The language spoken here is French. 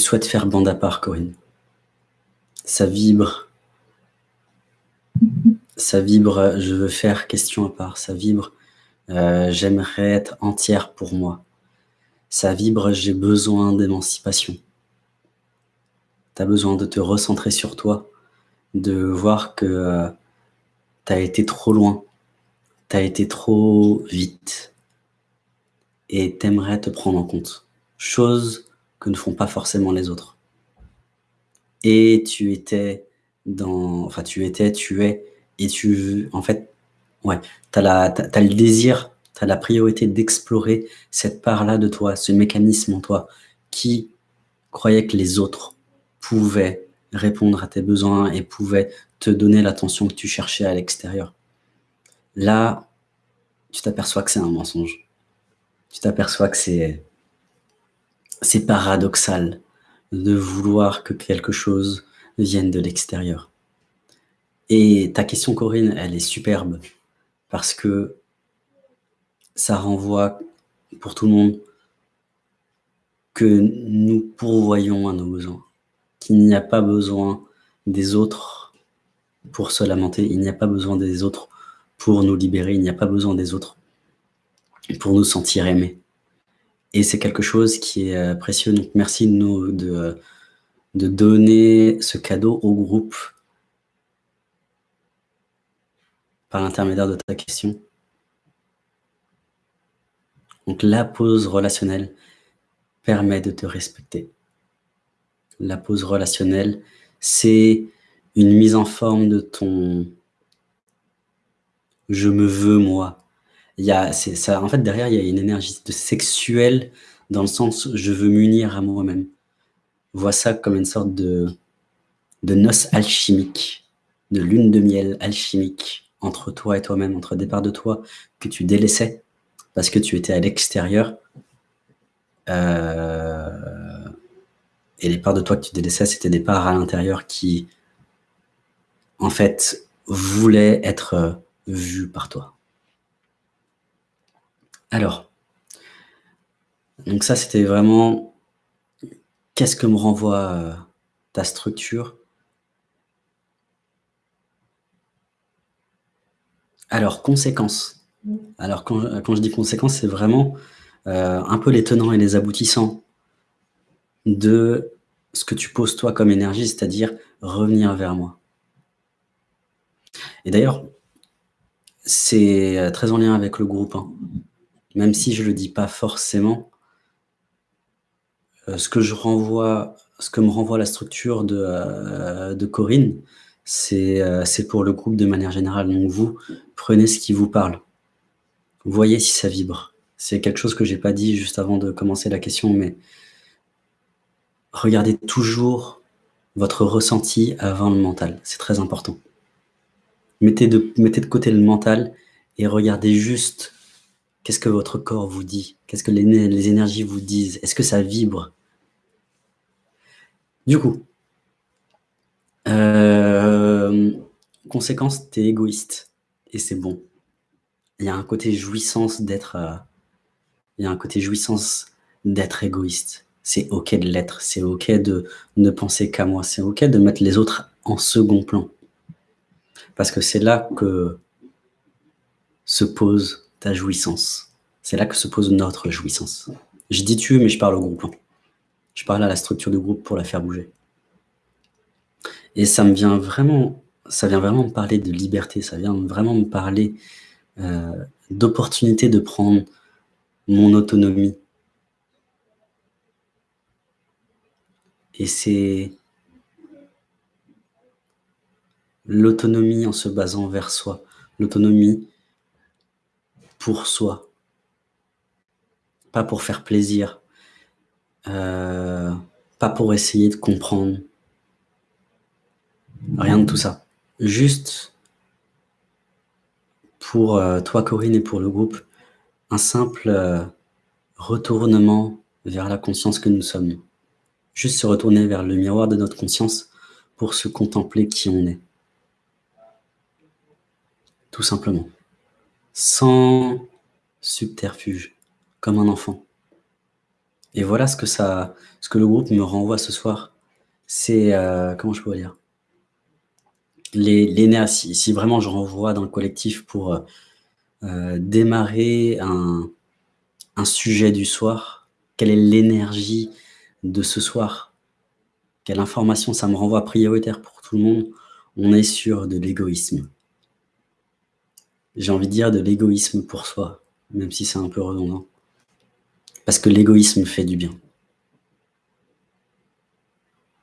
souhaites faire bande à part, Corinne? Ça vibre. Ça vibre, je veux faire question à part. Ça vibre, euh, j'aimerais être entière pour moi. Ça vibre, j'ai besoin d'émancipation. Tu as besoin de te recentrer sur toi, de voir que euh, tu as été trop loin, tu as été trop vite et t'aimerais te prendre en compte. Chose que ne font pas forcément les autres. Et tu étais dans... Enfin, tu étais, tu es, et tu... En fait, ouais, tu as, as, le désir, tu as la priorité d'explorer cette part-là de toi, ce mécanisme en toi, qui croyait que les autres pouvaient répondre à tes besoins et pouvaient te donner l'attention que tu cherchais à l'extérieur. Là, tu t'aperçois que c'est un mensonge. Tu t'aperçois que c'est c'est paradoxal de vouloir que quelque chose vienne de l'extérieur. Et ta question, Corinne, elle est superbe parce que ça renvoie pour tout le monde que nous pourvoyons à nos besoins, qu'il n'y a pas besoin des autres pour se lamenter, il n'y a pas besoin des autres pour nous libérer, il n'y a pas besoin des autres pour nous sentir aimés. Et c'est quelque chose qui est euh, précieux. Donc, merci de, de, de donner ce cadeau au groupe par l'intermédiaire de ta question. Donc, la pause relationnelle permet de te respecter. La pause relationnelle, c'est une mise en forme de ton « je me veux moi », il y a, ça, en fait, derrière, il y a une énergie de sexuelle dans le sens « je veux m'unir à moi-même ». Vois ça comme une sorte de, de noce alchimique, de lune de miel alchimique entre toi et toi-même, entre des parts de toi que tu délaissais parce que tu étais à l'extérieur. Euh, et les parts de toi que tu délaissais, c'était des parts à l'intérieur qui, en fait, voulaient être vues par toi. Alors, donc ça, c'était vraiment qu'est-ce que me renvoie euh, ta structure? Alors, conséquences. Alors, quand, je dis conséquences, c'est vraiment euh, un peu les tenants et les aboutissants de ce que tu poses toi comme énergie, c'est-à-dire revenir vers moi. Et d'ailleurs, c'est euh, très en lien avec le groupe. Hein même si je ne le dis pas forcément, euh, ce que je renvoie, ce que me renvoie la structure de, euh, Corinne, euh, c'est pour le groupe de manière générale. Donc vous, prenez ce qui vous parle. Voyez si ça vibre. C'est quelque chose que j'ai pas dit juste avant de commencer la question, mais regardez toujours votre ressenti avant le mental. C'est très important. Mettez de, mettez de côté le mental et regardez juste Qu'est-ce que votre corps vous dit? Qu'est-ce que les, énergies vous disent? Est-ce que ça vibre? Du coup, euh, conséquence, tu es égoïste. Et c'est bon. Il y a un côté jouissance d'être... Euh, il y a un côté jouissance d'être égoïste. C'est OK de l'être. C'est OK de ne penser qu'à moi. C'est OK de mettre les autres en second plan. Parce que c'est là que se pose ta jouissance. C'est là que se pose notre jouissance. Je dis tu, mais je parle au groupe. Hein. Je parle à la structure du groupe pour la faire bouger. Et ça me vient vraiment, ça vient vraiment me parler de liberté, ça vient vraiment me parler euh, d'opportunité de prendre mon autonomie. Et c'est l'autonomie en se basant vers soi, l'autonomie pour soi, pas pour faire plaisir, euh, pas pour essayer de comprendre, rien de tout ça. Juste pour euh, toi Corinne et pour le groupe, un simple euh, retournement vers la conscience que nous sommes. Juste se retourner vers le miroir de notre conscience pour se contempler qui on est. Tout simplement sans subterfuge, comme un enfant. Et voilà ce que ça ce que le groupe me renvoie ce soir. C'est, heu, comment je pourrais dire? Les si vraiment je renvoie dans le collectif pour, heu, démarrer un un sujet du soir, quelle est l'énergie de ce soir? Quelle information? Ça me renvoie prioritaire pour tout le monde? On est sur de l'égoïsme. J'ai envie de dire de l'égoïsme pour soi, même si c'est un peu redondant. Parce que l'égoïsme fait du bien.